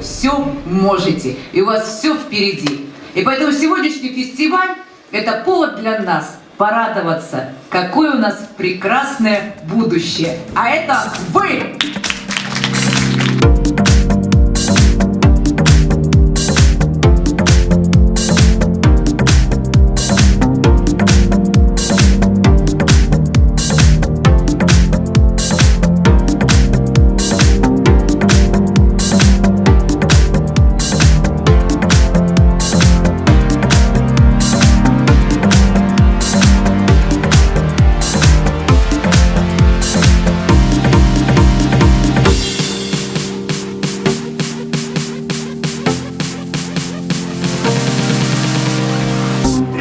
все можете, и у вас все впереди. И поэтому сегодняшний фестиваль – это повод для нас порадоваться, какое у нас прекрасное будущее. А это вы!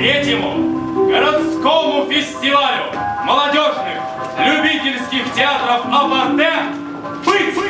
Третьему городскому фестивалю молодежных любительских театров Апарте быть!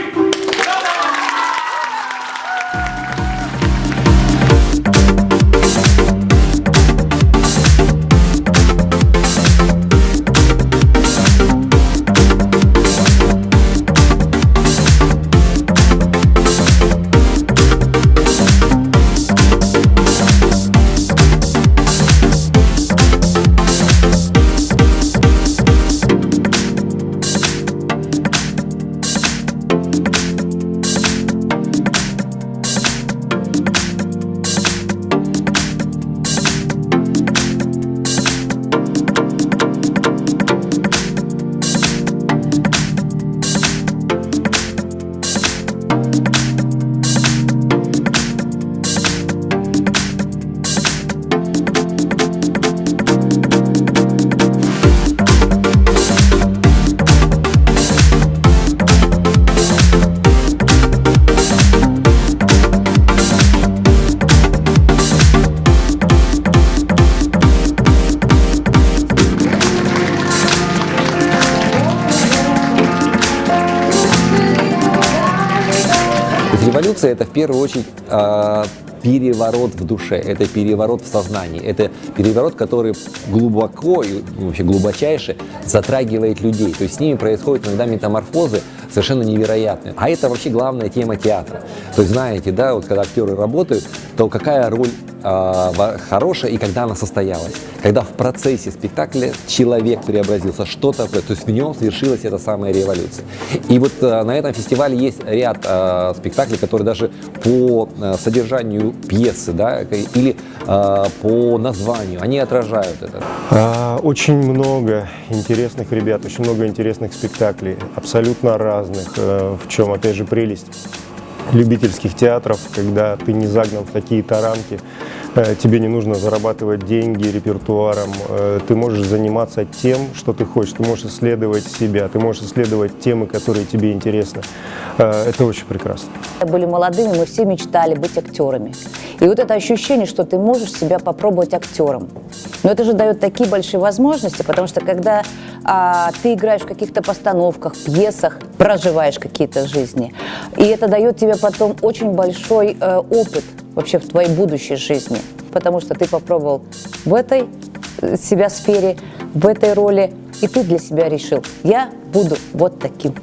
Революция – это в первую очередь э, переворот в душе, это переворот в сознании, это переворот, который глубоко и вообще глубочайше затрагивает людей. То есть с ними происходят иногда метаморфозы совершенно невероятные. А это вообще главная тема театра. То есть знаете, да, вот когда актеры работают, то какая роль э, хорошая и когда она состоялась. Когда в процессе спектакля человек преобразился, что-то, то есть в нем свершилась эта самая революция. И вот э, на этом фестивале есть ряд э, спектаклей, которые даже по э, содержанию пьесы, да, или э, по названию, они отражают это. А, очень много интересных ребят, очень много интересных спектаклей, абсолютно разных, э, в чем, опять же, прелесть любительских театров, когда ты не загнан в какие-то рамки, э, тебе не нужно зарабатывать деньги репертуаром, э, ты можешь заниматься тем, что ты хочешь, ты можешь исследовать себя, ты можешь исследовать темы, которые тебе интересны. Э, это очень прекрасно. Были молодыми, мы все мечтали быть актерами. И вот это ощущение, что ты можешь себя попробовать актером. Но это же дает такие большие возможности, потому что когда а, ты играешь в каких-то постановках, пьесах, проживаешь какие-то жизни, и это дает тебе потом очень большой э, опыт вообще в твоей будущей жизни, потому что ты попробовал в этой э, себя сфере, в этой роли, и ты для себя решил, я буду вот таким.